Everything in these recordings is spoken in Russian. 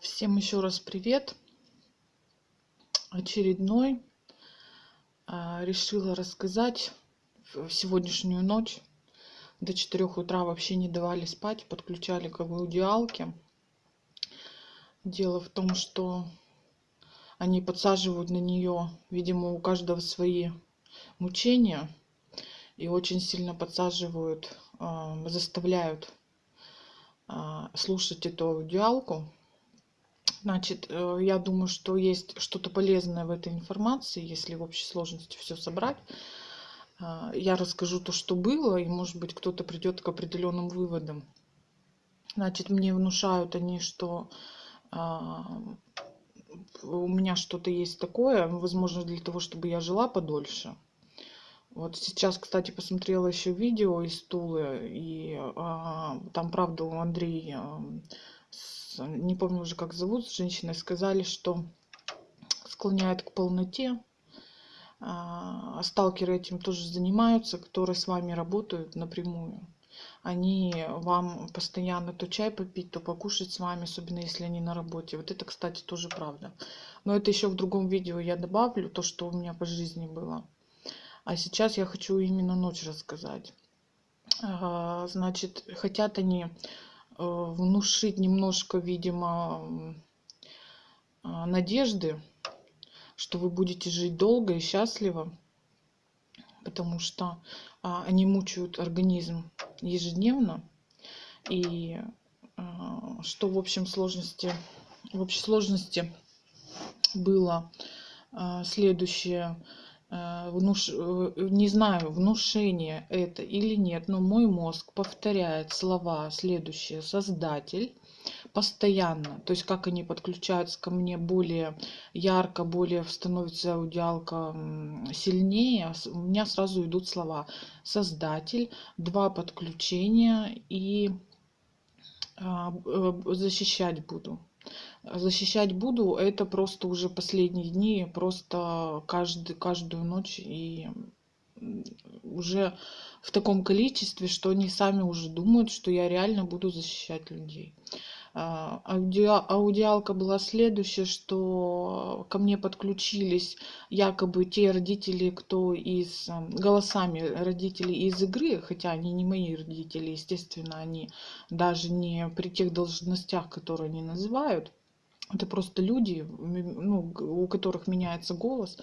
Всем еще раз привет. Очередной. А, решила рассказать в сегодняшнюю ночь. До 4 утра вообще не давали спать, подключали к аудиалке. Дело в том, что они подсаживают на нее, видимо, у каждого свои мучения. И очень сильно подсаживают, а, заставляют а, слушать эту аудиалку Значит, э, я думаю, что есть что-то полезное в этой информации, если в общей сложности все собрать. А, я расскажу то, что было, и, может быть, кто-то придет к определенным выводам. Значит, мне внушают они, что а, у меня что-то есть такое, возможно, для того, чтобы я жила подольше. Вот сейчас, кстати, посмотрела еще видео из Тулы, и а, там, правда, у Андрея не помню уже как зовут, с женщиной сказали, что склоняет к полноте. А сталкеры этим тоже занимаются, которые с вами работают напрямую. Они вам постоянно то чай попить, то покушать с вами, особенно если они на работе. Вот это, кстати, тоже правда. Но это еще в другом видео я добавлю, то, что у меня по жизни было. А сейчас я хочу именно ночь рассказать. Значит, хотят они внушить немножко, видимо, а, надежды, что вы будете жить долго и счастливо, потому что а, они мучают организм ежедневно. И а, что в общем сложности, в общей сложности было следующее Э, внуш... Э, не знаю, внушение это или нет, но мой мозг повторяет слова следующие. Создатель постоянно. То есть как они подключаются ко мне более ярко, более становится аудиалка сильнее, у меня сразу идут слова создатель, два подключения и а, э, защищать буду защищать буду это просто уже последние дни просто каждый каждую ночь и уже в таком количестве что они сами уже думают что я реально буду защищать людей. А, аудио, аудиалка была следующая, что ко мне подключились якобы те родители, кто из голосами родителей из игры, хотя они не мои родители, естественно, они даже не при тех должностях, которые они называют это просто люди, ну, у которых меняется голос,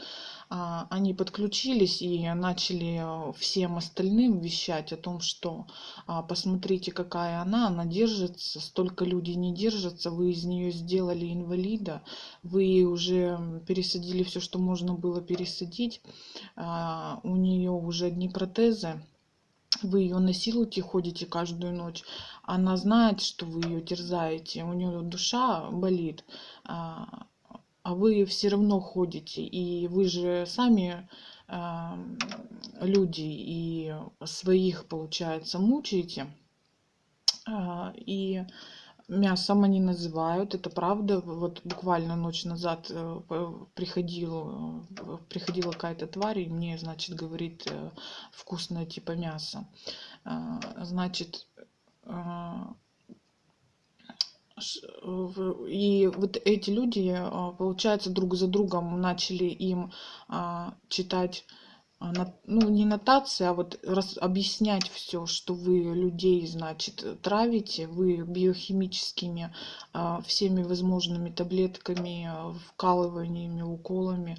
а, они подключились и начали э, всем остальным вещать о том, что а, посмотрите, какая она, она держится, столько людей не держатся, вы из нее сделали инвалида, вы уже пересадили все, что можно было пересадить, а, у нее уже одни протезы, вы ее насилуете, ходите каждую ночь, она знает, что вы ее терзаете, у нее душа болит, а, а вы все равно ходите, и вы же сами а, люди и своих, получается, мучаете, а, и мясом они называют, это правда. Вот буквально ночь назад э, приходил, э, приходила какая-то тварь, и мне, значит, говорит, э, вкусное типа мясо. Значит, и вот эти люди, получается, друг за другом начали им читать ну, не нотация, а вот раз, объяснять все, что вы людей, значит, травите, вы биохимическими а, всеми возможными таблетками, а, вкалываниями, уколами,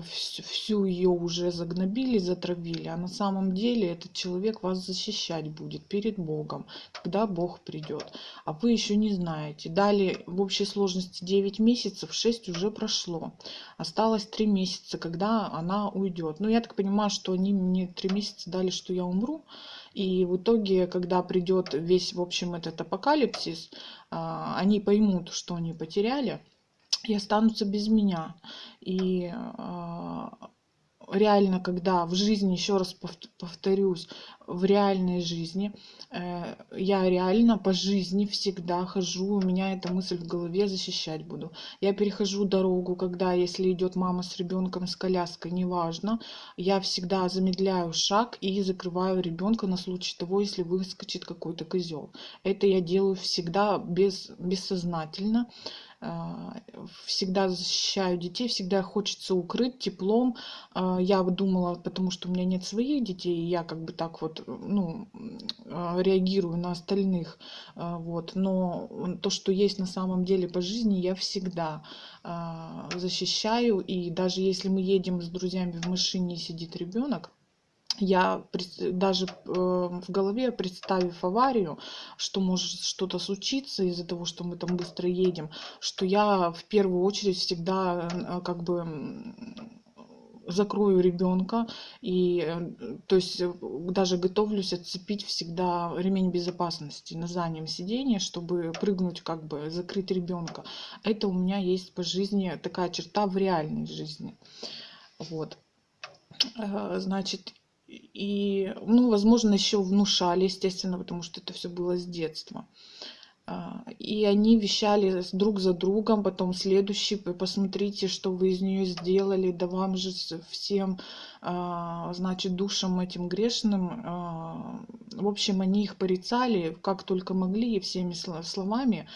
всю ее уже загнобили, затравили, а на самом деле этот человек вас защищать будет перед Богом, когда Бог придет. А вы еще не знаете. Далее в общей сложности 9 месяцев, 6 уже прошло. Осталось 3 месяца, когда она уйдет. Ну, я так понимаю, понимаю, что они мне три месяца дали, что я умру. И в итоге, когда придет весь, в общем, этот апокалипсис, а, они поймут, что они потеряли, и останутся без меня. И а, реально, когда в жизни, еще раз повторюсь, в реальной жизни. Э, я реально по жизни всегда хожу, у меня эта мысль в голове защищать буду. Я перехожу дорогу, когда, если идет мама с ребенком с коляской, неважно, я всегда замедляю шаг и закрываю ребенка на случай того, если выскочит какой-то козел. Это я делаю всегда без, бессознательно. А, всегда защищаю детей, всегда хочется укрыть теплом. А, я думала, потому что у меня нет своих детей, я как бы так вот, ну, а, реагирую на остальных, вот. Но то, что есть на самом деле по жизни, я всегда защищаю. И даже если мы едем с друзьями в машине и сидит ребенок, я даже э, в голове, представив аварию, что может что-то случиться из-за того, что мы там быстро едем, что я в первую очередь всегда э, как бы закрою ребенка и э, то есть даже готовлюсь отцепить всегда ремень безопасности на заднем сиденье, чтобы прыгнуть как бы закрыть ребенка. Это у меня есть по жизни такая черта в реальной жизни. Вот. Значит, и, ну, возможно, еще внушали, естественно, потому что это все было с детства. А, и они вещали друг за другом, потом следующий, посмотрите, что вы из нее сделали, да вам же всем, а, значит, душам этим грешным. А, в общем, они их порицали, как только могли, всеми словами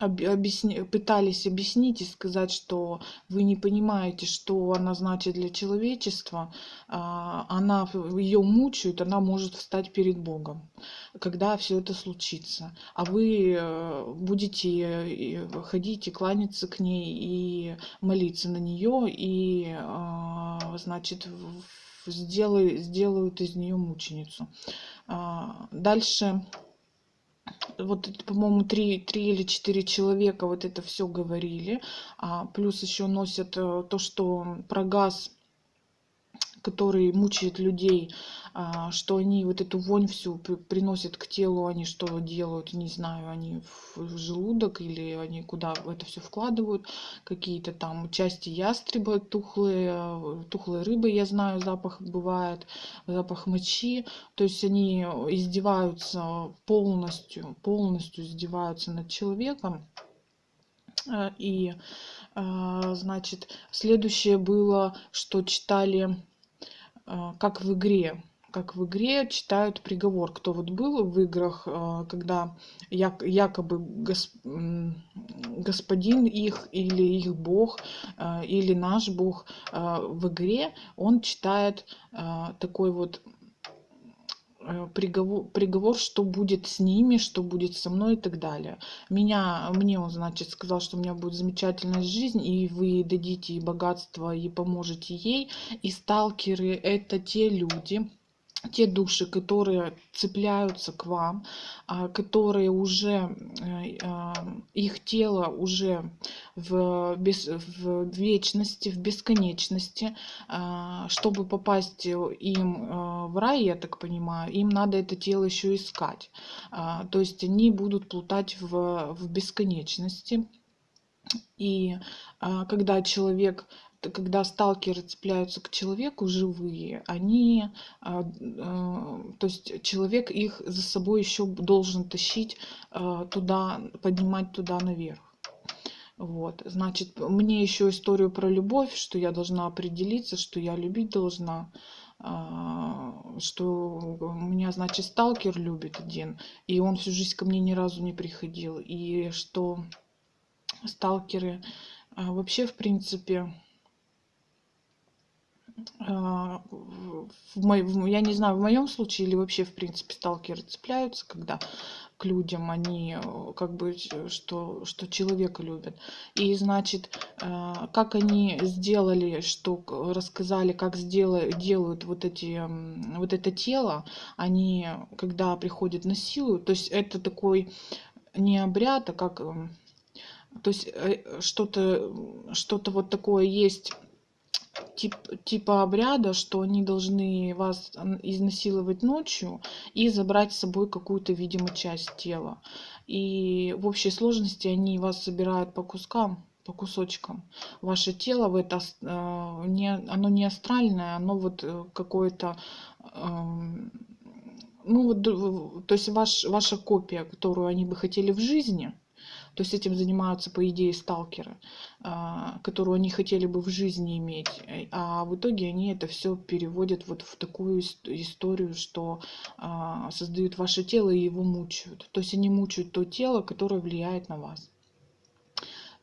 объясни, пытались объяснить и сказать, что вы не понимаете, что она значит для человечества, а, она ее мучают, она может встать перед Богом, когда все это случится. А вы э, будете э, ходить и кланяться к ней и молиться на нее, и, а, значит, сделают, сделают из нее мученицу. А, дальше вот, по-моему, три, три или четыре человека вот это все говорили. А, плюс еще носят э, то, что про газ который мучает людей, а, что они вот эту вонь всю приносят к телу, они что делают, не знаю, они в желудок или они куда это все вкладывают, какие-то там части ястреба тухлые, тухлые рыбы, я знаю, запах бывает, запах мочи, то есть они издеваются полностью, полностью издеваются над человеком, а, и а, значит, следующее было, что читали как в игре как в игре читают приговор. Кто вот был в играх, а, когда якобы господин их или их бог а, или наш бог в игре, он читает такой вот приговор, приговор, что будет с ними, что будет со мной и так далее. Меня, мне он, значит, сказал, что у меня будет замечательная жизнь, и вы дадите и богатство, и поможете ей. И сталкеры — это те люди, те души, которые цепляются к вам, а, которые уже, э, а, их тело уже в, без, в вечности, в бесконечности, а, чтобы попасть им в рай, я так понимаю, им надо это тело еще искать. То есть они будут плутать в, в бесконечности. И когда человек когда сталкеры цепляются к человеку живые, они, а, а, то есть человек их за собой еще должен тащить а, туда, поднимать туда наверх. Вот, значит, мне еще историю про любовь, что я должна определиться, что я любить должна, что меня, значит, сталкер любит один, и он всю жизнь ко мне ни разу не приходил, и что сталкеры вообще, в принципе, в мо... я не знаю, в моем случае или вообще, в принципе, сталкеры цепляются, когда к людям они э, как бы, что, что человека любят. И, значит, э, как они сделали, что рассказали, как сделают, делают вот, эти, вот это тело, они, когда приходят на силу, то есть это такой не обряд, а как... То есть э, что-то что, -то, вот такое есть тип, типа обряда, что они должны вас изнасиловать ночью и забрать с собой какую-то, видимо, часть тела. И в общей сложности они вас собирают по кускам по кусочкам. Ваше тело в это э, не, оно не астральное, оно вот э, какое-то эм, ну вот, то есть ваш, ваша копия, которую они бы хотели в жизни, то есть этим занимаются, по идее, сталкеры, а, которую они хотели бы в жизни иметь. А в итоге они это все переводят вот в такую историю, что а, создают ваше тело и его мучают. То есть они мучают то тело, которое влияет на вас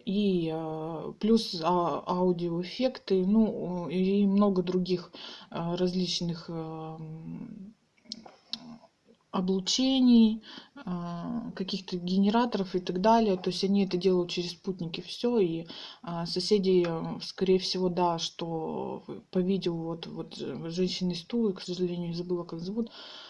и а, плюс аудиоэффекты, ну и много других различных облучений, а, каких-то генераторов и так далее. То есть они это делают через спутники все. И а, соседи, э, скорее всего, да, что по видео вот, вот женщины из Тулы, к сожалению, забыла, как зовут,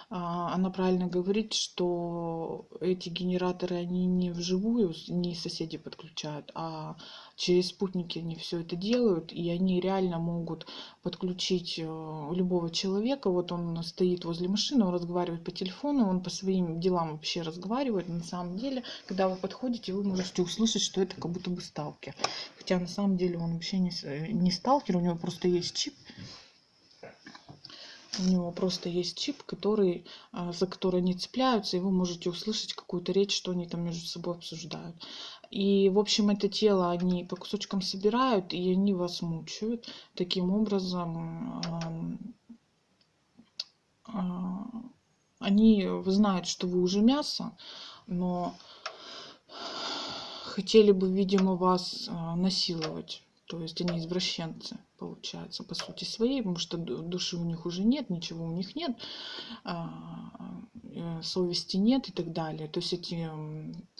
она правильно говорит, что эти генераторы, они не вживую, не соседи подключают, а через спутники они все это делают, и они реально могут подключить э, любого человека. Вот он стоит возле машины, он разговаривает по телефону, он по своим делам вообще разговаривает. На самом деле, когда вы подходите, вы можете услышать, что это как будто бы сталкер. Хотя на самом деле он вообще не, не сталкер, у него просто есть чип. У него просто есть чип, который, а, за который они цепляются, и вы можете услышать какую-то речь, что они там между собой обсуждают. И, в общем, это тело они по кусочкам собирают, и они вас мучают. Таким образом, а, они знают, что вы уже мясо, но хотели бы, видимо, вас а, насиловать. То есть они извращенцы, получается, по сути своей, потому что души у них уже нет, ничего у них нет, а, э, совести нет и так далее. То есть эти,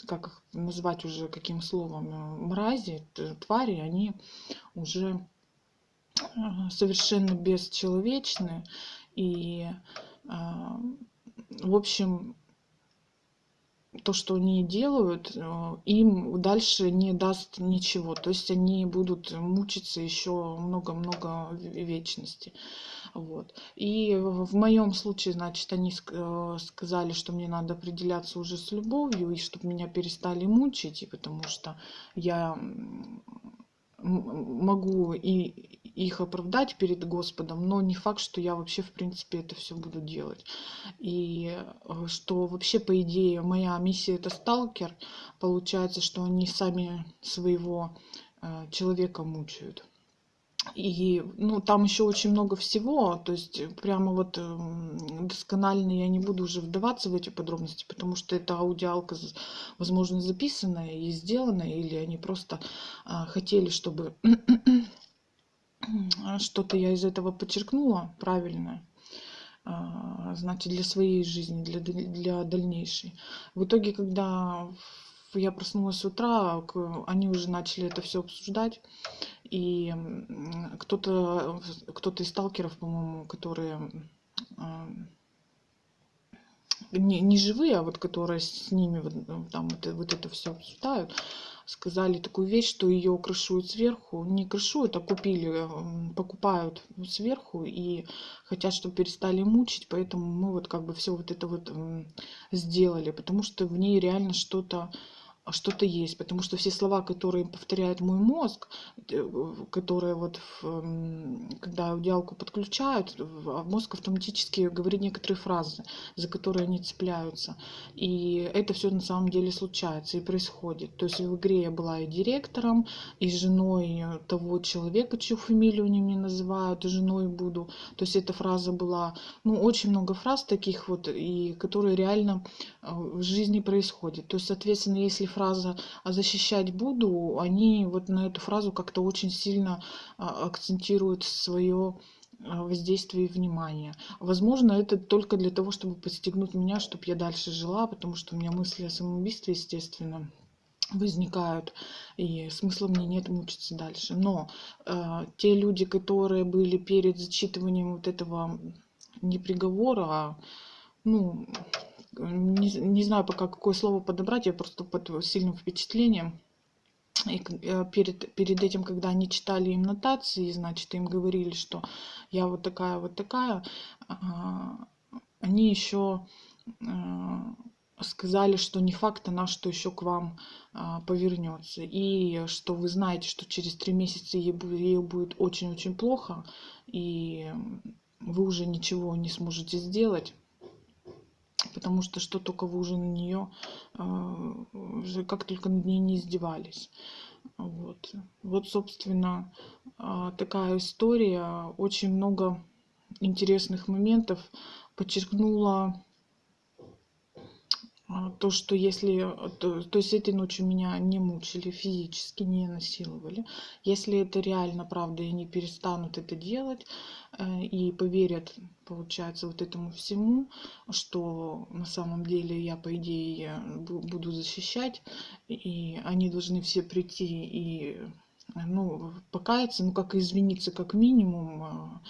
как их назвать уже каким словом, э, мрази, твари, они уже а, совершенно бесчеловечны. И, а, в общем, то, что они делают, э, им дальше не даст ничего. То есть они будут мучиться еще много-много вечности. Вот. И в моем случае, значит, они э, сказали, что мне надо определяться уже с любовью, и чтобы меня перестали мучить, и потому что я могу и их оправдать перед Господом, но не факт, что я вообще, в принципе, это все буду делать. И э, что вообще, по идее, моя миссия это сталкер, получается, что они сами своего э, человека мучают. И ну, там еще очень много всего, то есть прямо вот эм, досконально я не буду уже вдаваться в эти подробности, потому что это аудиалка, возможно, записанная и сделанная, или они просто а, хотели, чтобы что-то я из этого подчеркнула правильное а, значит, для своей жизни, для, для дальнейшей. В итоге, когда я проснулась с утра, они уже начали это все обсуждать. И кто-то кто из сталкеров, по-моему, которые а, не, не живые, а вот которые с ними вот, там вот, вот это все обсуждают, сказали такую вещь, что ее крышуют сверху. Не крышуют, а купили, покупают сверху и хотят, чтобы перестали мучить. Поэтому мы вот как бы все вот это вот сделали, потому что в ней реально что-то что-то есть, потому что все слова, которые повторяет мой мозг, э, которые вот, в, когда аудиалку подключают, а мозг автоматически говорит некоторые фразы, за которые они цепляются. И это все на самом деле случается и происходит. То есть в игре я была и директором, и женой того человека, чью фамилию они мне называют, и женой буду. То есть эта фраза была, ну, очень много фраз таких вот, и которые реально э, в жизни происходят. То есть, соответственно, если фраза «а защищать буду», они вот на эту фразу как-то очень сильно а, акцентируют свое а, воздействие и внимание. Возможно, это только для того, чтобы подстегнуть меня, чтобы я дальше жила, потому что у меня мысли о самоубийстве, естественно, возникают, и смысла мне нет мучиться дальше. Но э, те люди, которые были перед зачитыванием вот этого не приговора, ну, не, не знаю пока какое слово подобрать, я просто под сильным впечатлением. И э, перед, перед этим, когда они читали им нотации, значит, им говорили, что я вот такая, вот такая, они еще э, сказали, что не факт она, что еще к вам а, повернется. И что вы знаете, что через три месяца ей будет очень-очень плохо, и вы уже ничего не сможете сделать. Потому что что только вы уже на нее, а, уже как только над ней не издевались. Вот, вот собственно, а, такая история. Очень много интересных моментов подчеркнула то, что если, то, то есть этой ночью меня не мучили физически, не насиловали, если это реально правда и они перестанут это делать э, и поверят, получается, вот этому всему, что на самом деле я, по идее, буду защищать, и они должны все прийти и ну, покаяться, ну, как извиниться, как минимум, а,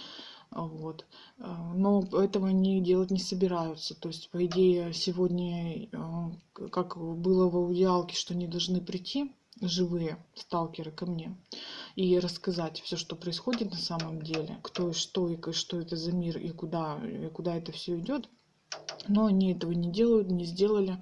вот. А, но этого они делать не собираются. То есть, по идее, сегодня, а, как было в аудиалке, что они должны прийти, живые сталкеры ко мне и рассказать все, что происходит на самом деле, кто и что, и что это за мир, и куда, и куда это все идет. Но они этого не делают, не сделали.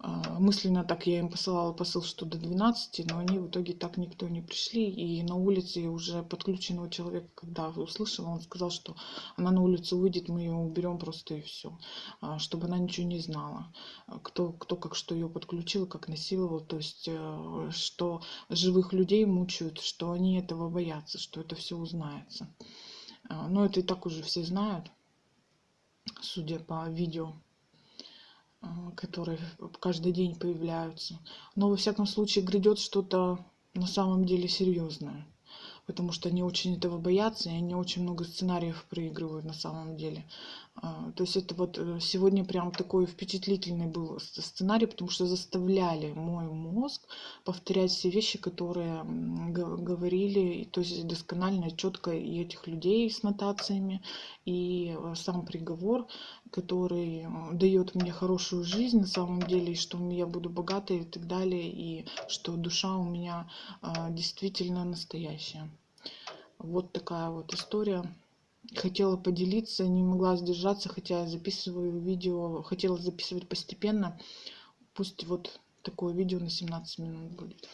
А, мысленно так я им посылала посыл, что до 12, но они в итоге так никто не пришли. И на улице уже подключенного человека, когда услышала, он сказал, что она на улицу выйдет, мы ее уберем просто и все. А, чтобы она ничего не знала. Кто, кто как что ее подключил, как насиловал. То есть, э, что живых людей мучают, что они этого боятся, что это все узнается. А, но это и так уже все знают, судя по видео которые каждый день появляются. Но во всяком случае грядет что-то на самом деле серьезное. Потому что они очень этого боятся, и они очень много сценариев проигрывают на самом деле. А, то есть это вот э, сегодня прям такой впечатлительный был сценарий, потому что заставляли мой мозг повторять все вещи, которые говорили, то есть досконально, четко и этих людей с нотациями, и э, сам приговор, который дает мне хорошую жизнь на самом деле, и что я буду богатой и так далее, и что душа у меня а, действительно настоящая. Вот такая вот история хотела поделиться, не могла сдержаться, хотя я записываю видео, хотела записывать постепенно. Пусть вот такое видео на 17 минут будет.